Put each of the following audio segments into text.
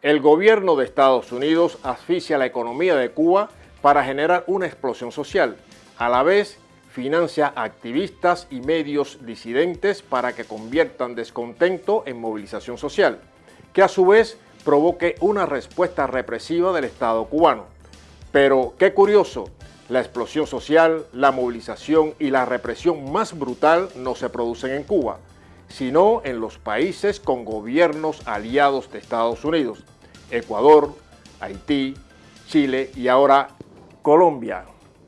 El gobierno de Estados Unidos asfixia la economía de Cuba para generar una explosión social. A la vez, financia activistas y medios disidentes para que conviertan descontento en movilización social, que a su vez provoque una respuesta represiva del Estado cubano. Pero qué curioso, la explosión social, la movilización y la represión más brutal no se producen en Cuba, sino en los países con gobiernos aliados de Estados Unidos, Ecuador, Haití, Chile y ahora Colombia.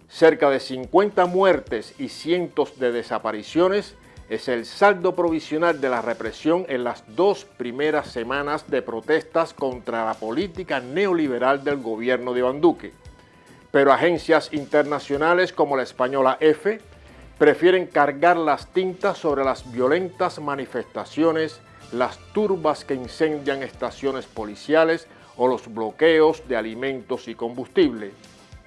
Cerca de 50 muertes y cientos de desapariciones es el saldo provisional de la represión en las dos primeras semanas de protestas contra la política neoliberal del gobierno de Iván Duque. Pero agencias internacionales como la española EFE prefieren cargar las tintas sobre las violentas manifestaciones, las turbas que incendian estaciones policiales o los bloqueos de alimentos y combustible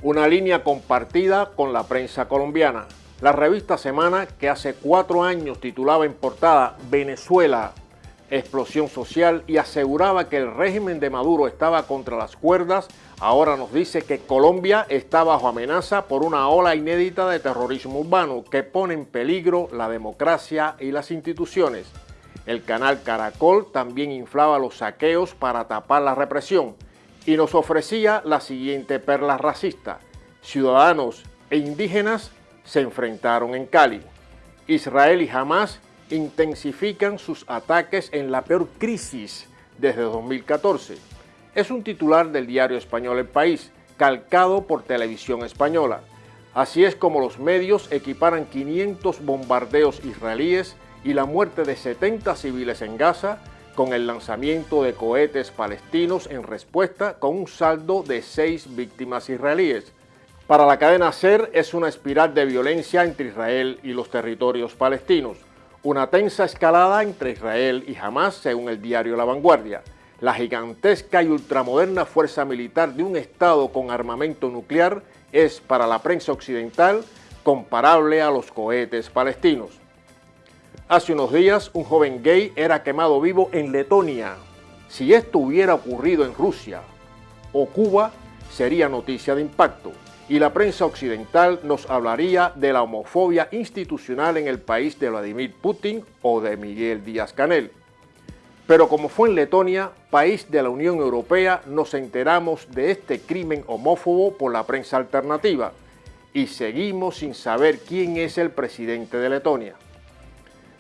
una línea compartida con la prensa colombiana. La revista Semana, que hace cuatro años titulaba en portada Venezuela, explosión social y aseguraba que el régimen de Maduro estaba contra las cuerdas, ahora nos dice que Colombia está bajo amenaza por una ola inédita de terrorismo urbano que pone en peligro la democracia y las instituciones. El canal Caracol también inflaba los saqueos para tapar la represión y nos ofrecía la siguiente perla racista. Ciudadanos e indígenas se enfrentaron en Cali. Israel y Hamas intensifican sus ataques en la peor crisis desde 2014. Es un titular del diario español El País, calcado por Televisión Española. Así es como los medios equiparan 500 bombardeos israelíes y la muerte de 70 civiles en Gaza con el lanzamiento de cohetes palestinos en respuesta con un saldo de seis víctimas israelíes. Para la cadena SER es una espiral de violencia entre Israel y los territorios palestinos, una tensa escalada entre Israel y Hamas según el diario La Vanguardia, la gigantesca y ultramoderna fuerza militar de un Estado con armamento nuclear es para la prensa occidental comparable a los cohetes palestinos. Hace unos días, un joven gay era quemado vivo en Letonia. Si esto hubiera ocurrido en Rusia o Cuba, sería noticia de impacto y la prensa occidental nos hablaría de la homofobia institucional en el país de Vladimir Putin o de Miguel Díaz-Canel. Pero como fue en Letonia, país de la Unión Europea, nos enteramos de este crimen homófobo por la prensa alternativa y seguimos sin saber quién es el presidente de Letonia.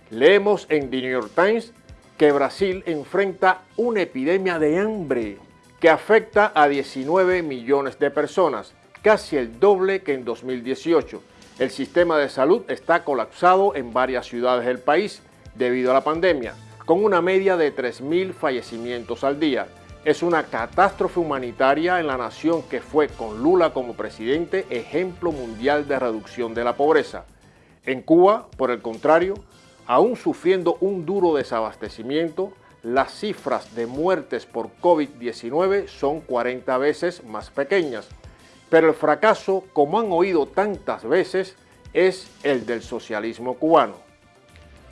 Leemos en The New York Times que Brasil enfrenta una epidemia de hambre que afecta a 19 millones de personas, casi el doble que en 2018. El sistema de salud está colapsado en varias ciudades del país debido a la pandemia, con una media de 3.000 fallecimientos al día. Es una catástrofe humanitaria en la nación que fue, con Lula como presidente, ejemplo mundial de reducción de la pobreza. En Cuba, por el contrario, Aún sufriendo un duro desabastecimiento, las cifras de muertes por COVID-19 son 40 veces más pequeñas. Pero el fracaso, como han oído tantas veces, es el del socialismo cubano.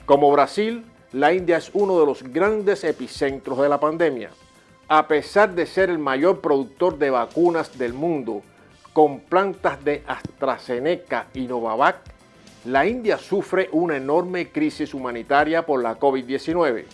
Como Brasil, la India es uno de los grandes epicentros de la pandemia. A pesar de ser el mayor productor de vacunas del mundo, con plantas de AstraZeneca y Novavax, la India sufre una enorme crisis humanitaria por la COVID-19.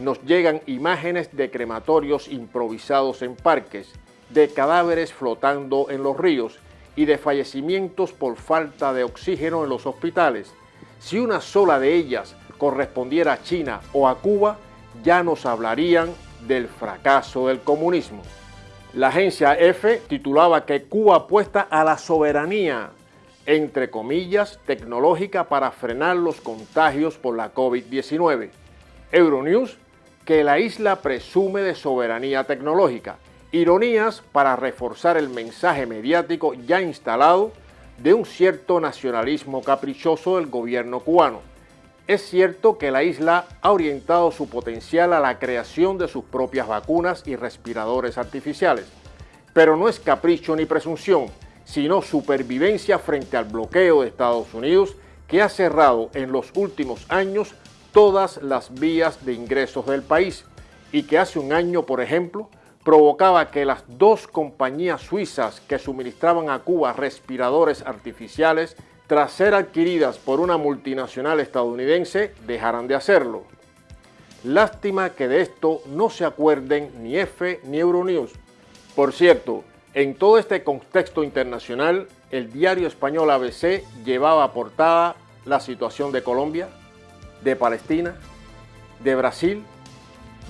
Nos llegan imágenes de crematorios improvisados en parques, de cadáveres flotando en los ríos y de fallecimientos por falta de oxígeno en los hospitales. Si una sola de ellas correspondiera a China o a Cuba, ya nos hablarían del fracaso del comunismo. La agencia EFE titulaba que Cuba apuesta a la soberanía entre comillas, tecnológica para frenar los contagios por la COVID-19. Euronews, que la isla presume de soberanía tecnológica. Ironías para reforzar el mensaje mediático ya instalado de un cierto nacionalismo caprichoso del gobierno cubano. Es cierto que la isla ha orientado su potencial a la creación de sus propias vacunas y respiradores artificiales, pero no es capricho ni presunción, sino supervivencia frente al bloqueo de Estados Unidos que ha cerrado en los últimos años todas las vías de ingresos del país y que hace un año, por ejemplo, provocaba que las dos compañías suizas que suministraban a Cuba respiradores artificiales, tras ser adquiridas por una multinacional estadounidense, dejaran de hacerlo. Lástima que de esto no se acuerden ni F ni Euronews. Por cierto, en todo este contexto internacional, el diario español ABC llevaba a portada la situación de Colombia, de Palestina, de Brasil,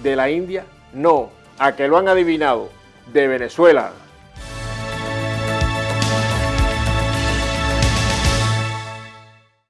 de la India. No, a que lo han adivinado, de Venezuela.